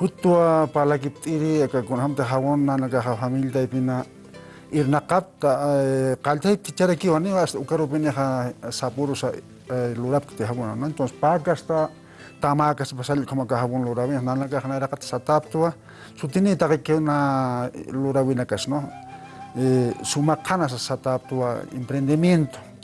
na naga ha hawonnanaka ta ipina irnaqapta qaltaypti charakiwani ukaro pina ha sapurusa lurapti hawona entonces pakasta sa pasal como ka hawon lurawi nanaka hanaraqat sataptua sutini na kas no sumaqana sataptua emprendimiento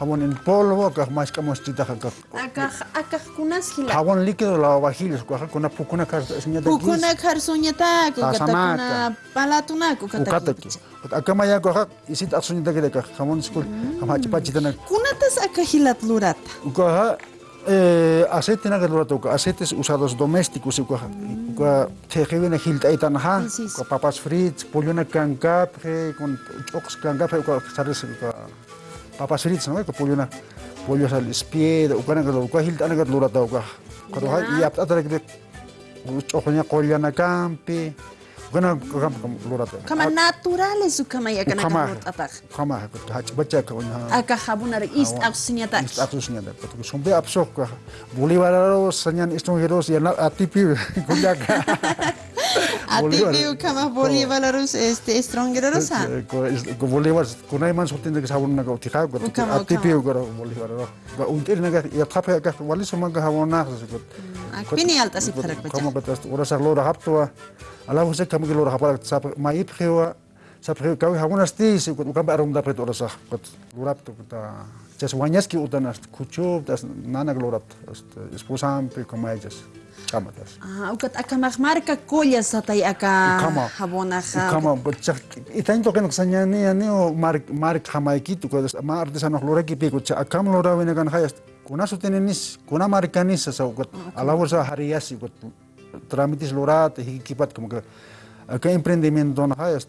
jabón en polvo, acá más camostita, Acá, acá, kunas gila. Jabón líquido, lavavajillas, caj una pukuna kar soñata kis. Pukuna kar soñata, caj una palatunaco, caj Ukata kis. Acá maya caj, isit ak soñata de acá, jabón skul, jama chipachita na. Cunatas, acá, gilat lurata. Ucaja, eh, aceite nada, plurata, aceites usados domésticos, ucaja. Uca, tejevina gilta con papas fritas, pollo na cancapje, con chocos cancapje, uca, sales uca. papasirita sana ka pollo na pollo sa spie da ukana ka kalau hilta na ka lura ya. ta uka ka ha iap ta tra kibek uchonya kolya na kampi ukana kam kam lura ta kama ah, naturales ya kama ya kana kama apak kama ha baca ka unya aka habuna re ah, ist aksunyata ist aksunyata ka tu sombe apsok ka bolivararo sanyan istong heros ya na atipi kunyaka ატიპიუ ქამა ბოლივალა რუს ეს სტრონგერო რუსა ბოლივას კუნაიმანს ხუთინდეს აბუნნა გავთი ხა ატიპიუ გორო ბოლივალა რო უნტერნეგა იათაფე გა ვალის მანგა ჰავონა ხა ზოგო აკვინი ალტა სიფერა ბეჭა ქომა ბეტას ალა ვოსე თამი გლო რა ჰაპარა საფ მაი ფხევა საფ ხევა გავი ჰავონა სტი ის უკან პარომ და პეტორასა ხა ლორაპტო და Just one yeski utana kuchub, das nana glorat, esposante, como ellas. Kama das. Ah, ukat akamah marca collas satay aka jabona ja. Kama, bocha, y tanto que no xañani ani o mar mar jamaiki tu cuando ma artesanos lora ki pico, akam lora kan hayas. Kuna su tenenis, kuna marcanis sa ukat alaborsa hariasi ukat trámites lorat, hikipat como que acá emprendimiento no hayas.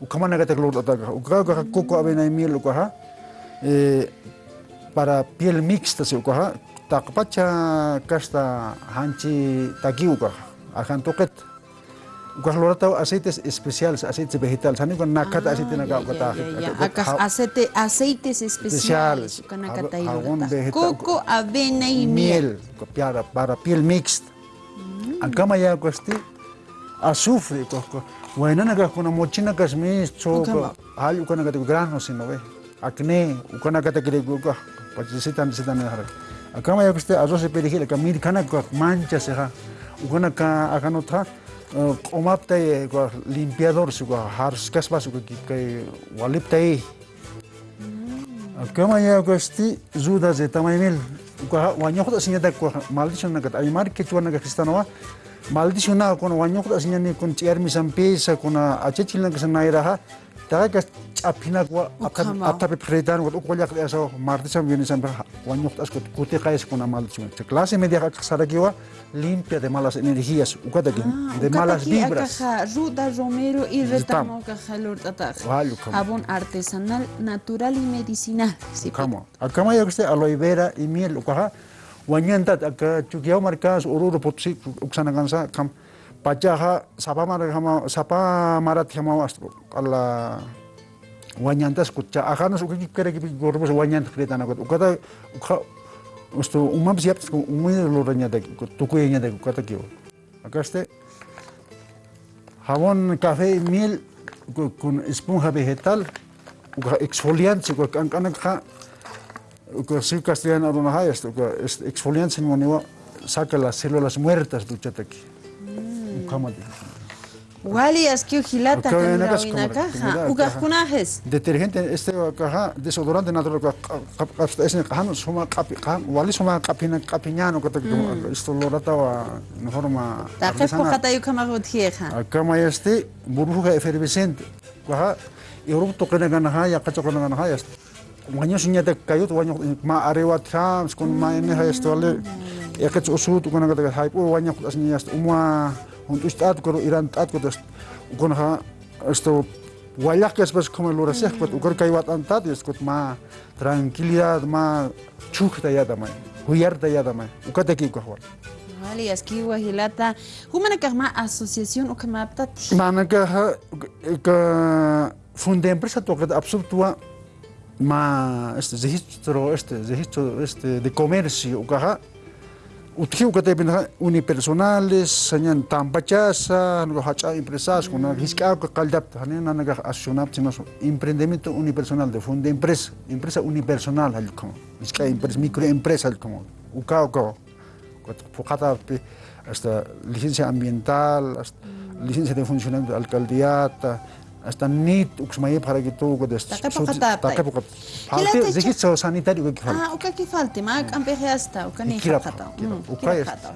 ukamana kuku avena miel. ukaha para piel mixta se ukaha takpacha kasta hanchi ukaha aceites especiales aceites vegetales aceite aceite aceites especiales coco avena y miel para para piel mixta akama ya azufre Bueno, wainanakajkuna mochinankashmischu allqu ukanakatikuy granos inaweh acné ukanakatakirikuykaj pachisitan sitanajara acama yakushte arroz perejilaka mirkanaka manchasajá ukanaka akanutaja q'umaptay limpiador su su sikuaj harushkashpa sukakip kay waliptay acama yakushti rudas de tamaymil ukaja wañoqta siñatakuaj maldichonakata aymarkichuwanaka cristanowa maldicionado con guañoc así ni con tiar mi con a achechilna que se naira que apina gua apta predan o cual ya eso martes han viene siempre guañoc as cuti con maldición la clase media que sara limpia de malas energías ukata ah, de malas vibras ruda romero y retamo que jalor tata abon artesanal natural y medicinal si como pues. acá ya que aloe vera y miel ukaja Wanyantad akka mereka uru reputsi putsi kansa kam pachaha sapa kama sapa marajama astro alla wanyantas kucha ahanas suka kere kipi gorbos wanyant kretana kot ukata ukha ustu umam siap umui loranya tak tukuyanya e tak ukata kio akaste mil kun y miel uka esponja vegetal exfoliante con Siu castellano adonajaya, exfoliante moniwa, saca las células muertas del chataki. Mm. Wali asquiu gilata tendrawina caja, ugas Detergente, este caja, desodorante natural, es este, en este caja, suma capi, wali suma capina, capiñano, que mm. esto lo rataba en forma. La jefa jata yu cama gotieja. Acá este, burbuja efervescente. Caja, y rupto que neganajaya, cacho que neganajaya. Wanyo sunyata tu wanyo ma arewa trams skon ma ene hayas ya yakat usut tu angkat kate hype pu oh, wanyo kutas nias ya, umwa untuk stat kuro iran tat kutas ukon ha esto wayak kes ya pas koma lura seh kut wat an tat yes kuta ma tranquilidad ma chuk yata ma huyar yata ya ma ukate ki kahwal Vale, aquí Guajilata. ¿Cómo ma asociación o que mapta? Manaka, que fundé empresa toca tua ma este, este registro este registro este de comercio ukaha que te bin unipersonales sañan tampachasa no hacha empresas con mm. hiska kaldap hanen naga asunap sino emprendimiento unipersonal de funda empresa empresa unipersonal al como que empresa mm. microempresa al como ukao ko focata hasta licencia ambiental hasta mm. licencia de funcionamiento alcaldía استنيت وكسمي بخارجي تو قدس تقبو قطاب تقبو قطاب حالتي زكي سو سانيتاري وكي فالتي اه وكي فالتي معك ام بيخي استا وكني خطاو وكي خطاو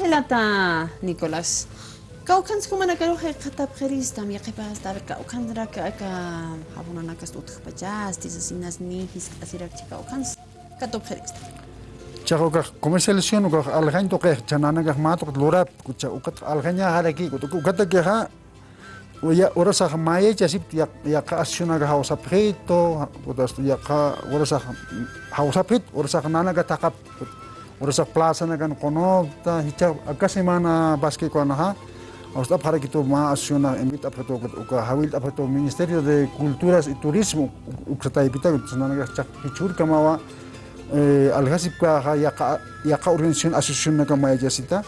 هلاتا نيكولاس كاو كانت كما انا قالوا خي خطاب خريستام يا قباس دارك وكان راك اكا حبونا انا كاستو تخبجاس تيزا سيناس ني هيس اسيرك تيكا وكان كاتوب خريستام Chagokah comercialización, algan toque, chanana gahmato, lurap, kucha, ukat, algaña, haraki, ukat, ukat, ukat, ya ora sa maye cha sip ya ya ka asuna ga hausa preto ora sa ya ka ora sa hausa pit ora nana ga takap ora sa plaza na kan konota hicha akase mana baske ha, na ha austa phara kito ma asuna emita preto ko ka hawil apato ministerio de culturas y turismo ukta ipita ga nana ga chak hichur kamawa Eh, algasip ka ya ya ka organization association ka maya jasita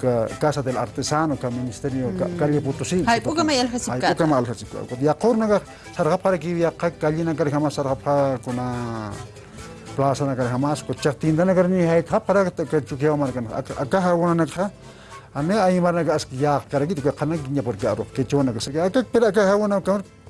ka kasa del artesano ka ministerio ka karya putusin. sin hay puka maya algasip ka puka maya algasip ka ya kor naga sarga para ya ka kali na kari hamas kuna plaza na kari hamas ko chak tinda na kari ni hay ka para ka chuki amar ka ka ha wana na ka Ane ayi mana ga aski ya kara gitu ga kana ginya por ga arok kecho na ga sakia ka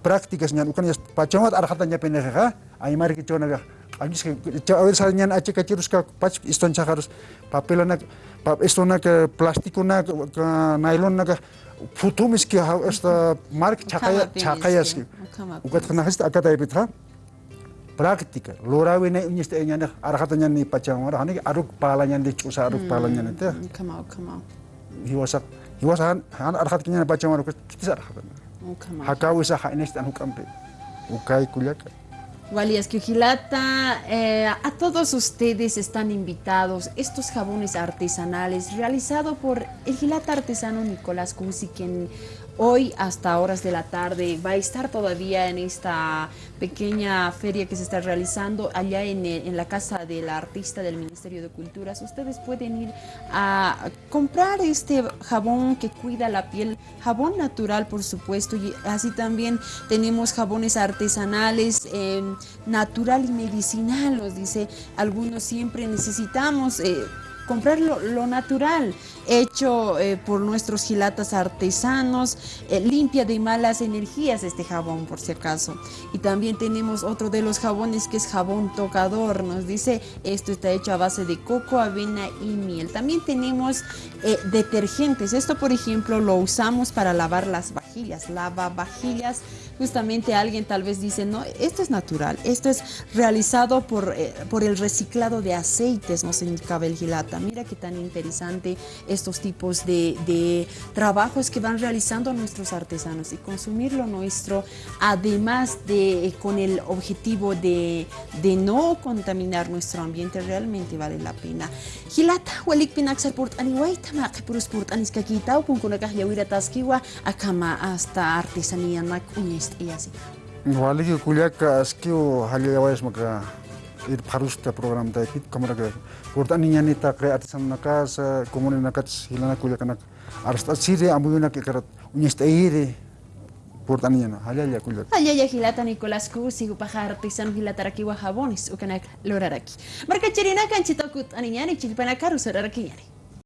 prácticas ñan ukan ya ay yas pachamata arhatanya penejaja aymari chaw el chawesa ñan achi kachiruska pach iston papel na pa esto na ka eh, plástico na ka nylon na ka eh, futumis ki esta mark chakaya chakayas ukat khana hist akata ibitha ya, práctica lorawe na ñiste ñan arhatanya ni pachamara hani aruk ñan de chusa aruk palanya ñan hmm, te kama kama hiwasa hiwasa han arhat kinya pachamara kis arhatana Hakau esa Ukai kuliaka que eh, a todos ustedes están invitados estos jabones artesanales realizados por el gilata artesano Nicolás Cusi, quien hoy hasta horas de la tarde. Va a estar todavía en esta pequeña feria que se está realizando allá en, la Casa del Artista del Ministerio de Culturas. Ustedes pueden ir a comprar este jabón que cuida la piel, jabón natural por supuesto, y así también tenemos jabones artesanales, em, natural y medicinal, nos dice algunos siempre necesitamos... Eh, comprar lo, natural, hecho eh, por nuestros gilatas artesanos, eh, limpia de malas energías este jabón por si acaso. Y también tenemos otro de los jabones que es jabón tocador, nos dice, esto está hecho a base de coco, avena y miel. También tenemos eh, detergentes, esto por ejemplo lo usamos para lavar las vajillas, lava vajillas justamente alguien tal vez dice, no, esto es natural, esto es realizado por, eh, por el reciclado de aceites, nos indicaba el Gilata. Mira qué tan interesante estos tipos de, trabajos que van realizando nuestros artesanos y consumir lo nuestro, además de eh, con el objetivo de, no contaminar nuestro ambiente, realmente vale la pena. Gilata, taskiwa, akama hasta artesanía iya sih. Wali ki kuliah ka skill halilawais maka ir parusta program tadi. kit kamera ka porta ni tak ta kre artisan naka sa komune naka hilana kuliah kana arsta sire ambu na ke karat unyesta ire porta ni nyana halaya kuliah halaya hilata nicolas kursi gu pajar artisan hilata raki wahabonis ukanak loraraki Mereka cherina kan chitakut ani nyani chilpana karu